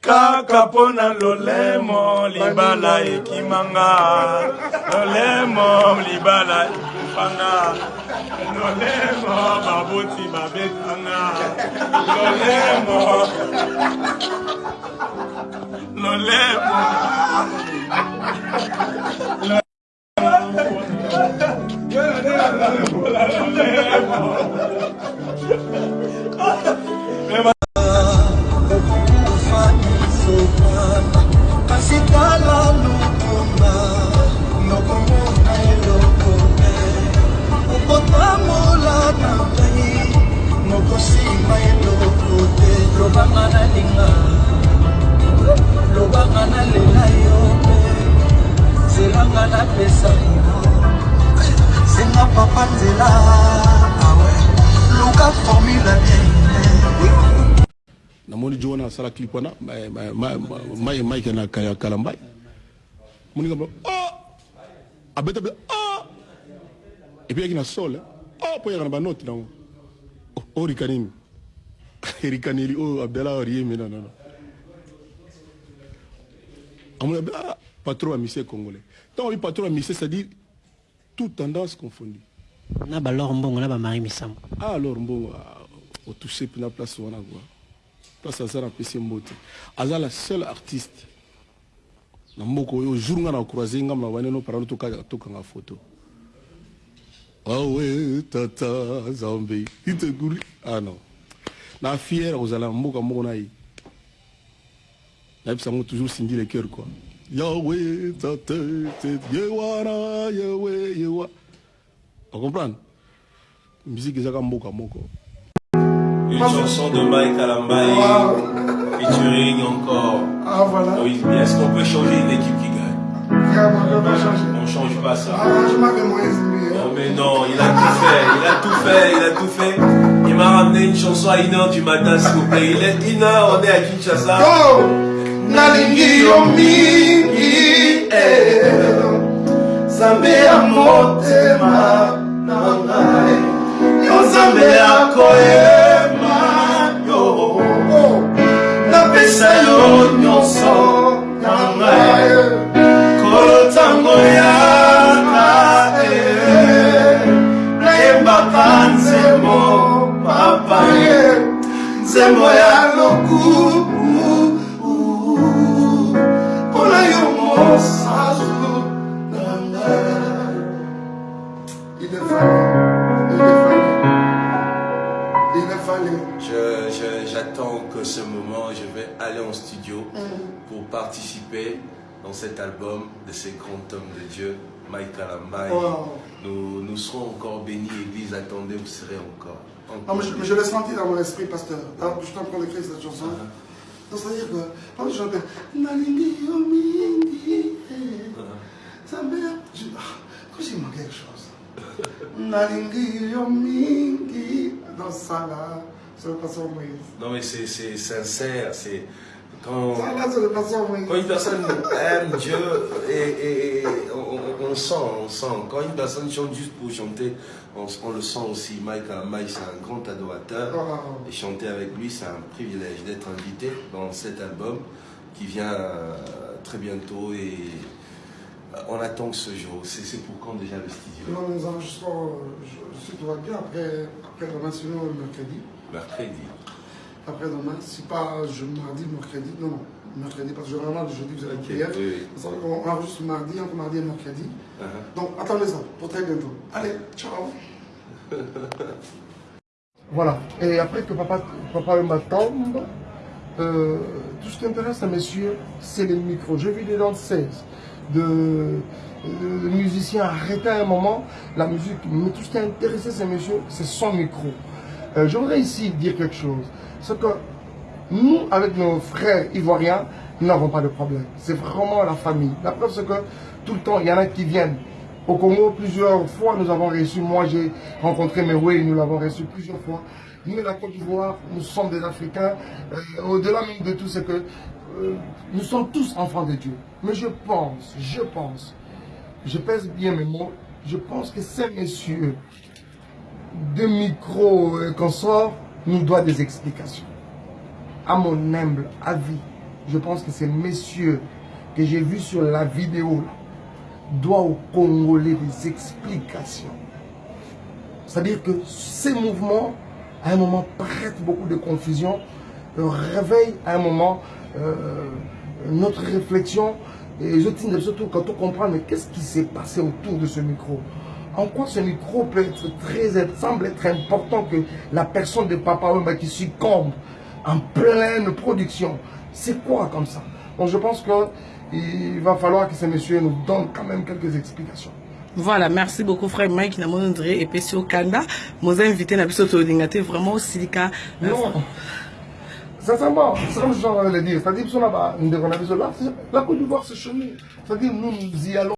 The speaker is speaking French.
kaka mpona lolemo libala ekimanga. Lolemo libala ekufanga lolemo baboti babetanga. Lolemo. Lolemo. Kasi lobanga nalela yo mpe zelanga napesa yo. Senga papa nzela awe luka formula bien. Namoni jo wana asala clip wana mai mike na kala mbai moni kamba oh! Abeta be oh! Et puis na sol po yana ba note nango oh rikanini rikanili oh abdala oriemi non non non. Amoni ah patron amisé congolais. Tant oui patron amisé c'est à dire toute tendance confondue. Na balor mbongo na bamari misambo ah alors mbongo otouché mpena place wana quoi. Place aza napesi mbote. Aza la seule artiste. Na mboka oyo jour nga na croise ngambo na baneno parano tokanga foto awe tata zambe iteguri ah non na fiere kozala mboka moko na ye nayebisa yango toujours sindi le cœur quoi yawe tata yewana yewe yewa ocomprendre musique ezaka mboka moko Une chanson de Mike Alambaye, featuring encore Ah voilà. Moïse. Est-ce qu'on peut changer une équipe qui gagne? On. On change pas ça. Ah, je Moïse. Non mais non, il a tout fait, il a tout fait, il a tout fait. M'a ramené une chanson à 1h du matin s'il vous plaît. Il est 1h, on est à Kinshasa. Go! nalingi yo mingi eh. nzambe ya motema na ngai yo nzambe ya koyema yo napesa yo nyonso nzembo ya lokumu mpona yo mosasu na ngai. Il est fallait il est fallait il est fallait Je- je- J'attends que ce moment, je vais aller en studio pour participer dans cet album de ces grands hommes de Dieu, Mike. Wow. Nous, nous serons encore bénis, Église, attendez, vous serez encore. Non, mais je, je l'ai senti dans mon esprit, pasteur. Là, je suis en train d'écrire cette chanson. Donc, c'est-à-dire que, quand je chante, ah, quand il manque quelque chose. Dans ça là, c'est le pasteur Moïse. Non mais c'est c'est sincère, c'est quand, Quand une personne aime Dieu et, on, sent, on sent. Quand une personne chante juste pour chanter, on, on le sent aussi. Mike Alambaye, c'est un grand adorateur. Wow. Et chanter avec lui, c'est un privilège d'être invité dans cet album qui vient euh, très bientôt et euh, on attend ce jour. C'est pour quand déjà le studio? Non, nous enregistrons, je, si tout va bien, après, après demain, sinon le mercredi. Mercredi. Après demain, si pas je mardi, mercredi, non, non, mercredi, parce que généralement le jeudi vous avez Ok, prière. oui, oui. Qu'on enregistre mardi, entre mardi et mercredi. Uh-huh. Donc attendez ça pour très bientôt. Allez, ciao Voilà, et après que papa, papa tombe, euh, tout ce qui intéresse à messieurs, c'est les micros. J'ai vu des danseuses, de, de, de musiciens arrêter à un moment la musique, mais tout ce qui a intéressé ces messieurs, c'est son micro. Euh, je voudrais ici dire quelque chose. C'est que nous, avec nos frères ivoiriens, nous n'avons pas de problème. C'est vraiment la famille. La preuve, c'est que tout le temps, il y en a qui viennent. Au Congo, plusieurs fois, nous avons reçu, moi j'ai rencontré Meroué, nous l'avons reçu plusieurs fois. Nous, la Côte d'Ivoire, nous sommes des Africains. Euh, Au-delà même de tout, c'est que euh, nous sommes tous enfants de Dieu. Mais je pense, je pense, je pèse bien mes mots, je pense que ces messieurs de micro euh, qu'on sort nous doivent des explications. À mon humble avis, je pense que ces messieurs que j'ai vus sur la vidéo doivent aux Congolais des explications. C'est-à-dire que ces mouvements, à un moment, prêtent beaucoup de confusion, réveillent à un moment euh, notre réflexion. Et je tiens surtout quand on comprend, mais qu'est-ce qui s'est passé autour de ce micro? En quoi ce micro peut être très, semble être important que la personne de Papa Wemba qui succombe en pleine production. C'est quoi comme ça? Donc je pense qu'il va falloir que ces messieurs nous donnent quand même quelques explications. Voilà, merci beaucoup frère Mike na monondre et puis au Kanda. Mon invité n'a pas été vraiment au silica. Non. Sincèrement, c'est comme je de le dire. C'est-à-dire la Côte d'Ivoire, c'est chez nous. C'est-à-dire nous, nous y allons.